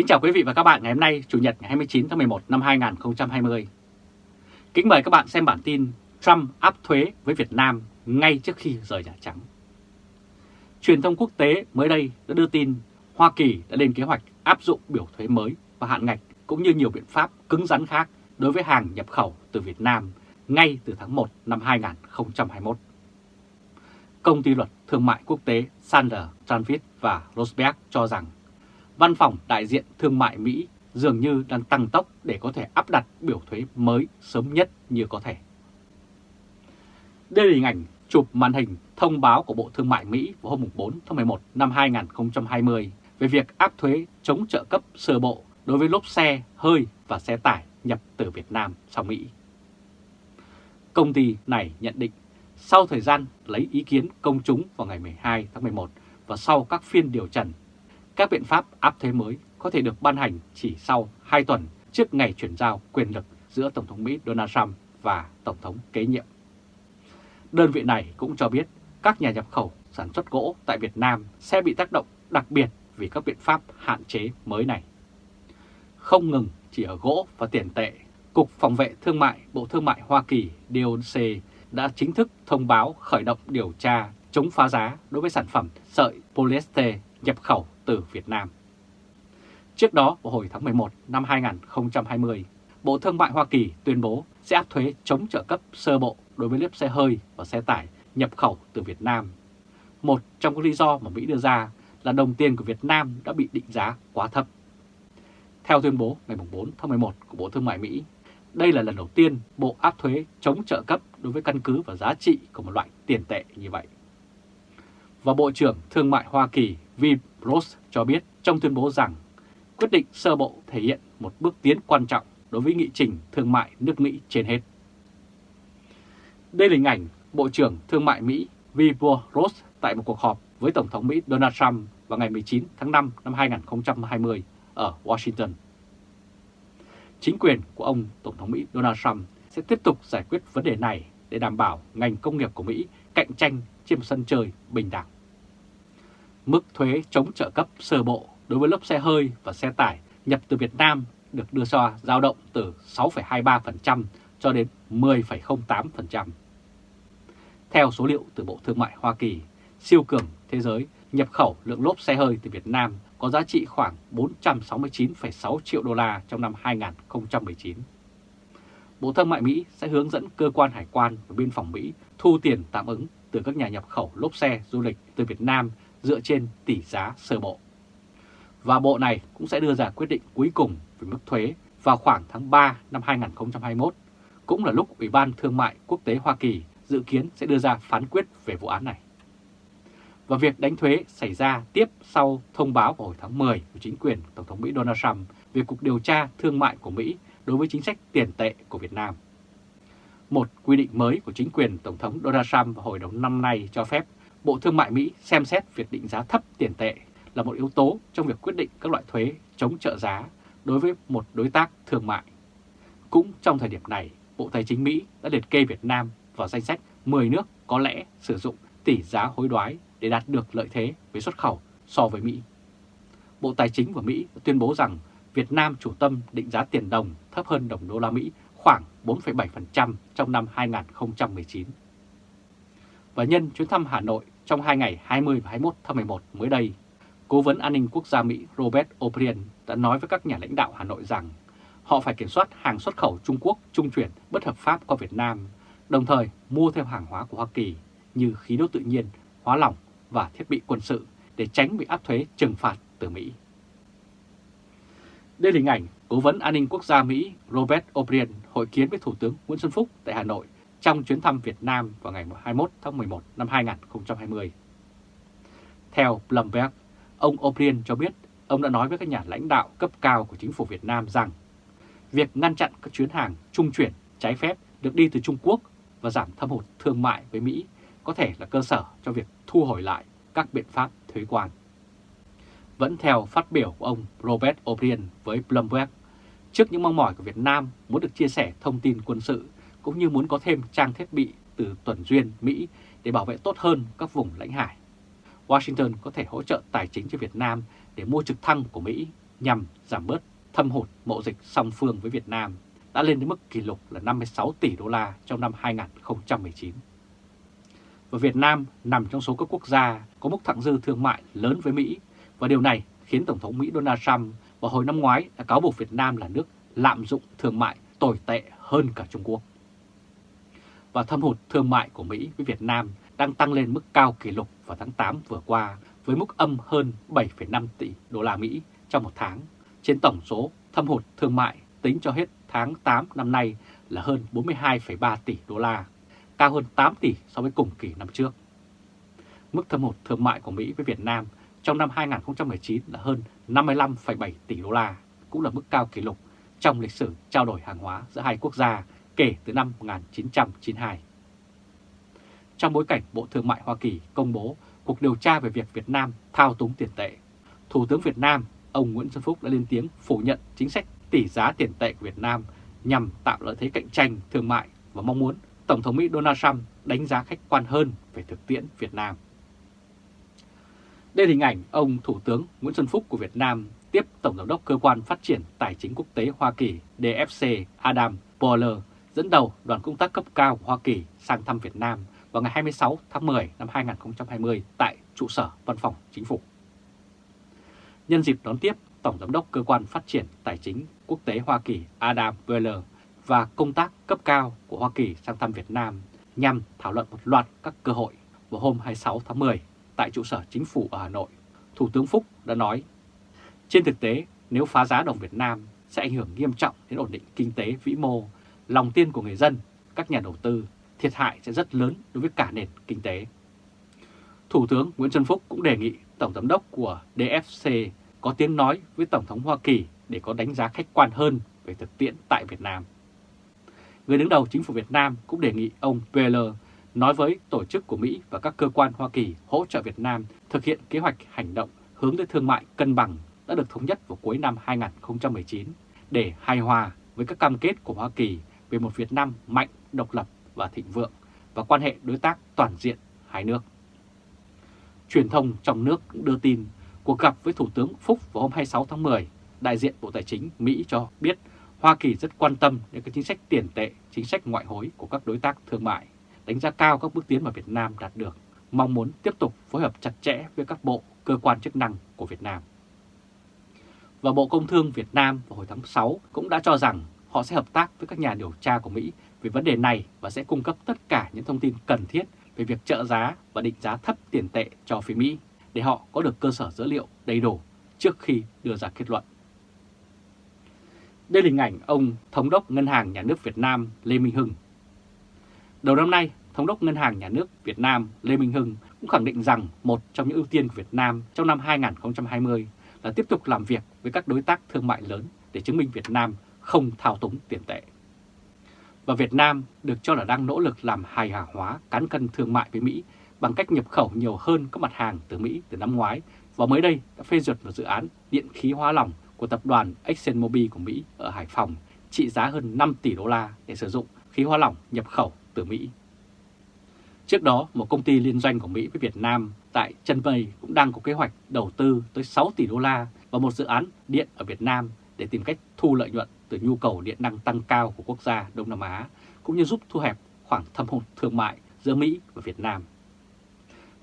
Kính chào quý vị và các bạn ngày hôm nay, Chủ nhật ngày 29 tháng 11 năm 2020. Kính mời các bạn xem bản tin Trump áp thuế với Việt Nam ngay trước khi rời Nhà Trắng. Truyền thông quốc tế mới đây đã đưa tin Hoa Kỳ đã lên kế hoạch áp dụng biểu thuế mới và hạn ngạch cũng như nhiều biện pháp cứng rắn khác đối với hàng nhập khẩu từ Việt Nam ngay từ tháng 1 năm 2021. Công ty luật thương mại quốc tế Sander, Tranvit và Rosberg cho rằng Văn phòng đại diện thương mại Mỹ dường như đang tăng tốc để có thể áp đặt biểu thuế mới sớm nhất như có thể. Đây là hình ảnh chụp màn hình thông báo của Bộ Thương mại Mỹ vào hôm 4 tháng 11 năm 2020 về việc áp thuế chống trợ cấp sơ bộ đối với lốp xe, hơi và xe tải nhập từ Việt Nam sang Mỹ. Công ty này nhận định sau thời gian lấy ý kiến công chúng vào ngày 12 tháng 11 và sau các phiên điều trần, các biện pháp áp thuế mới có thể được ban hành chỉ sau 2 tuần trước ngày chuyển giao quyền lực giữa Tổng thống Mỹ Donald Trump và Tổng thống kế nhiệm. Đơn vị này cũng cho biết các nhà nhập khẩu sản xuất gỗ tại Việt Nam sẽ bị tác động đặc biệt vì các biện pháp hạn chế mới này. Không ngừng chỉ ở gỗ và tiền tệ, Cục Phòng vệ Thương mại Bộ Thương mại Hoa Kỳ DOC đã chính thức thông báo khởi động điều tra chống phá giá đối với sản phẩm sợi polyester nhập khẩu từ Việt Nam. Trước đó, vào hồi tháng 11 năm 2020, Bộ Thương mại Hoa Kỳ tuyên bố sẽ áp thuế chống trợ cấp sơ bộ đối với liếp xe hơi và xe tải nhập khẩu từ Việt Nam. Một trong các lý do mà Mỹ đưa ra là đồng tiền của Việt Nam đã bị định giá quá thấp. Theo tuyên bố ngày 4 tháng 11 của Bộ Thương mại Mỹ, đây là lần đầu tiên Bộ áp thuế chống trợ cấp đối với căn cứ và giá trị của một loại tiền tệ như vậy. Và Bộ trưởng Thương mại Hoa Kỳ Vibros cho biết trong tuyên bố rằng quyết định sơ bộ thể hiện một bước tiến quan trọng đối với nghị trình thương mại nước Mỹ trên hết. Đây là hình ảnh Bộ trưởng Thương mại Mỹ Vibros tại một cuộc họp với Tổng thống Mỹ Donald Trump vào ngày 19 tháng 5 năm 2020 ở Washington. Chính quyền của ông Tổng thống Mỹ Donald Trump sẽ tiếp tục giải quyết vấn đề này để đảm bảo ngành công nghiệp của Mỹ cạnh tranh trên một sân chơi bình đẳng. Mức thuế chống trợ cấp sơ bộ đối với lốp xe hơi và xe tải nhập từ Việt Nam được đưa ra dao động từ 6,23% cho đến 10,08%. Theo số liệu từ Bộ Thương mại Hoa Kỳ, siêu cường thế giới nhập khẩu lượng lốp xe hơi từ Việt Nam có giá trị khoảng 469,6 triệu đô la trong năm 2019. Bộ Thương mại Mỹ sẽ hướng dẫn cơ quan hải quan và biên phòng Mỹ thu tiền tạm ứng từ các nhà nhập khẩu lốp xe du lịch từ Việt Nam dựa trên tỷ giá sơ bộ. Và bộ này cũng sẽ đưa ra quyết định cuối cùng về mức thuế vào khoảng tháng 3 năm 2021, cũng là lúc Ủy ban Thương mại Quốc tế Hoa Kỳ dự kiến sẽ đưa ra phán quyết về vụ án này. Và việc đánh thuế xảy ra tiếp sau thông báo vào hồi tháng 10 của chính quyền Tổng thống Mỹ Donald Trump về cuộc điều tra thương mại của Mỹ đối với chính sách tiền tệ của Việt Nam. Một quy định mới của chính quyền Tổng thống Donald Trump vào hồi đầu năm nay cho phép Bộ Thương mại Mỹ xem xét việc định giá thấp tiền tệ là một yếu tố trong việc quyết định các loại thuế chống trợ giá đối với một đối tác thương mại. Cũng trong thời điểm này, Bộ Tài chính Mỹ đã liệt kê Việt Nam vào danh sách 10 nước có lẽ sử dụng tỷ giá hối đoái để đạt được lợi thế về xuất khẩu so với Mỹ. Bộ Tài chính của Mỹ tuyên bố rằng Việt Nam chủ tâm định giá tiền đồng thấp hơn đồng đô la Mỹ khoảng 4,7% trong năm 2019. Và nhân chuyến thăm Hà Nội trong hai ngày 20 và 21 tháng 11 mới đây, Cố vấn an ninh quốc gia Mỹ Robert O'Brien đã nói với các nhà lãnh đạo Hà Nội rằng họ phải kiểm soát hàng xuất khẩu Trung Quốc trung chuyển bất hợp pháp qua Việt Nam, đồng thời mua theo hàng hóa của Hoa Kỳ như khí đốt tự nhiên, hóa lỏng và thiết bị quân sự để tránh bị áp thuế trừng phạt từ Mỹ. Đây là hình ảnh Cố vấn an ninh quốc gia Mỹ Robert O'Brien hội kiến với Thủ tướng Nguyễn Xuân Phúc tại Hà Nội trong chuyến thăm Việt Nam vào ngày 21 tháng 11 năm 2020. Theo Bloomberg, ông O'Brien cho biết ông đã nói với các nhà lãnh đạo cấp cao của chính phủ Việt Nam rằng việc ngăn chặn các chuyến hàng trung chuyển trái phép được đi từ Trung Quốc và giảm thâm hụt thương mại với Mỹ có thể là cơ sở cho việc thu hồi lại các biện pháp thuế quan. Vẫn theo phát biểu của ông Robert O'Brien với Bloomberg, trước những mong mỏi của Việt Nam muốn được chia sẻ thông tin quân sự cũng như muốn có thêm trang thiết bị từ tuần duyên Mỹ để bảo vệ tốt hơn các vùng lãnh hải. Washington có thể hỗ trợ tài chính cho Việt Nam để mua trực thăng của Mỹ, nhằm giảm bớt thâm hụt mậu dịch song phương với Việt Nam đã lên đến mức kỷ lục là 56 tỷ đô la trong năm 2019. Và Việt Nam nằm trong số các quốc gia có mức thặng dư thương mại lớn với Mỹ và điều này khiến Tổng thống Mỹ Donald Trump vào hồi năm ngoái đã cáo buộc Việt Nam là nước lạm dụng thương mại tồi tệ hơn cả Trung Quốc. Và thâm hụt thương mại của Mỹ với Việt Nam đang tăng lên mức cao kỷ lục vào tháng 8 vừa qua với mức âm hơn 7,5 tỷ đô la Mỹ trong một tháng, trên tổng số thâm hụt thương mại tính cho hết tháng 8 năm nay là hơn 42,3 tỷ đô la, cao hơn 8 tỷ so với cùng kỳ năm trước. Mức thâm hụt thương mại của Mỹ với Việt Nam trong năm 2019 là hơn 55,7 tỷ đô la, cũng là mức cao kỷ lục trong lịch sử trao đổi hàng hóa giữa hai quốc gia kể từ năm 1992. Trong bối cảnh Bộ Thương mại Hoa Kỳ công bố cuộc điều tra về việc Việt Nam thao túng tiền tệ, Thủ tướng Việt Nam ông Nguyễn Xuân Phúc đã lên tiếng phủ nhận chính sách tỷ giá tiền tệ của Việt Nam nhằm tạo lợi thế cạnh tranh thương mại và mong muốn Tổng thống Mỹ Donald Trump đánh giá khách quan hơn về thực tiễn Việt Nam. Đây là hình ảnh ông Thủ tướng Nguyễn Xuân Phúc của Việt Nam tiếp Tổng giám đốc Cơ quan Phát triển Tài chính Quốc tế Hoa Kỳ DFC Adam Boehler dẫn đầu đoàn công tác cấp cao của Hoa Kỳ sang thăm Việt Nam vào ngày 26 tháng 10 năm 2020 tại trụ sở Văn phòng Chính phủ. Nhân dịp đón tiếp Tổng Giám đốc Cơ quan Phát triển Tài chính Quốc tế Hoa Kỳ Adam Weller và công tác cấp cao của Hoa Kỳ sang thăm Việt Nam nhằm thảo luận một loạt các cơ hội vào hôm 26 tháng 10 tại trụ sở chính phủ ở Hà Nội. Thủ tướng Phúc đã nói, trên thực tế nếu phá giá đồng Việt Nam sẽ ảnh hưởng nghiêm trọng đến ổn định kinh tế vĩ mô, lòng tin của người dân, các nhà đầu tư, thiệt hại sẽ rất lớn đối với cả nền kinh tế. Thủ tướng Nguyễn Xuân Phúc cũng đề nghị Tổng Giám đốc của DFC có tiếng nói với Tổng thống Hoa Kỳ để có đánh giá khách quan hơn về thực tiễn tại Việt Nam. Người đứng đầu chính phủ Việt Nam cũng đề nghị ông Peller nói với tổ chức của Mỹ và các cơ quan Hoa Kỳ hỗ trợ Việt Nam thực hiện kế hoạch hành động hướng tới thương mại cân bằng đã được thống nhất vào cuối năm 2019 để hài hòa với các cam kết của Hoa Kỳ về một Việt Nam mạnh, độc lập và thịnh vượng và quan hệ đối tác toàn diện hai nước. Truyền thông trong nước cũng đưa tin cuộc gặp với Thủ tướng Phúc vào hôm 26 tháng 10, đại diện Bộ Tài chính Mỹ cho biết Hoa Kỳ rất quan tâm đến các chính sách tiền tệ, chính sách ngoại hối của các đối tác thương mại, đánh giá cao các bước tiến mà Việt Nam đạt được, mong muốn tiếp tục phối hợp chặt chẽ với các bộ, cơ quan chức năng của Việt Nam. Và Bộ Công Thương Việt Nam vào hồi tháng 6 cũng đã cho rằng họ sẽ hợp tác với các nhà điều tra của Mỹ về vấn đề này và sẽ cung cấp tất cả những thông tin cần thiết về việc trợ giá và định giá thấp tiền tệ cho phía Mỹ để họ có được cơ sở dữ liệu đầy đủ trước khi đưa ra kết luận. Đây là hình ảnh ông Thống đốc Ngân hàng Nhà nước Việt Nam Lê Minh Hưng. Đầu năm nay, Thống đốc Ngân hàng Nhà nước Việt Nam Lê Minh Hưng cũng khẳng định rằng một trong những ưu tiên của Việt Nam trong năm 2020 là tiếp tục làm việc với các đối tác thương mại lớn để chứng minh Việt Nam không thao túng tiền tệ. Và Việt Nam được cho là đang nỗ lực làm hài hòa hóa cán cân thương mại với Mỹ bằng cách nhập khẩu nhiều hơn các mặt hàng từ Mỹ từ năm ngoái và mới đây đã phê duyệt một dự án điện khí hóa lỏng của tập đoàn ExxonMobil của Mỹ ở Hải Phòng trị giá hơn 5 tỷ đô la để sử dụng khí hóa lỏng nhập khẩu từ Mỹ. Trước đó, một công ty liên doanh của Mỹ với Việt Nam tại Chân Mây cũng đang có kế hoạch đầu tư tới 6 tỷ đô la vào một dự án điện ở Việt Nam để tìm cách thu lợi nhuận từ nhu cầu điện năng tăng cao của quốc gia Đông Nam Á, cũng như giúp thu hẹp khoảng thâm hụt thương mại giữa Mỹ và Việt Nam.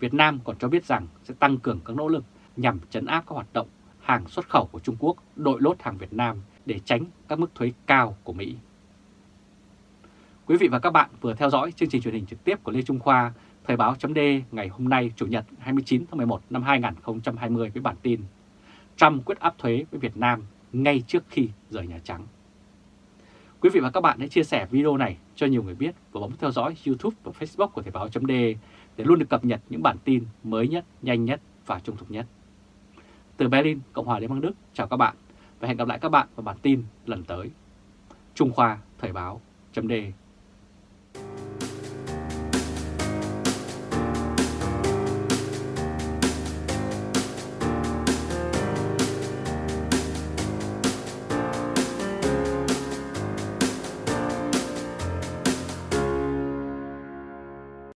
Việt Nam còn cho biết rằng sẽ tăng cường các nỗ lực nhằm chấn áp các hoạt động hàng xuất khẩu của Trung Quốc đội lốt hàng Việt Nam để tránh các mức thuế cao của Mỹ. Quý vị và các bạn vừa theo dõi chương trình truyền hình trực tiếp của Lê Trung Khoa, Thời báo chấm ngày hôm nay Chủ nhật 29 tháng 11 năm 2020 với bản tin Trump quyết áp thuế với Việt Nam ngay trước khi rời Nhà Trắng. Quý vị và các bạn hãy chia sẻ video này cho nhiều người biết và bấm theo dõi YouTube và Facebook của Thời báo .de để luôn được cập nhật những bản tin mới nhất, nhanh nhất và trung thực nhất. Từ Berlin, Cộng hòa Liên bang Đức, chào các bạn và hẹn gặp lại các bạn vào bản tin lần tới. Trung Khoa Thời báo .de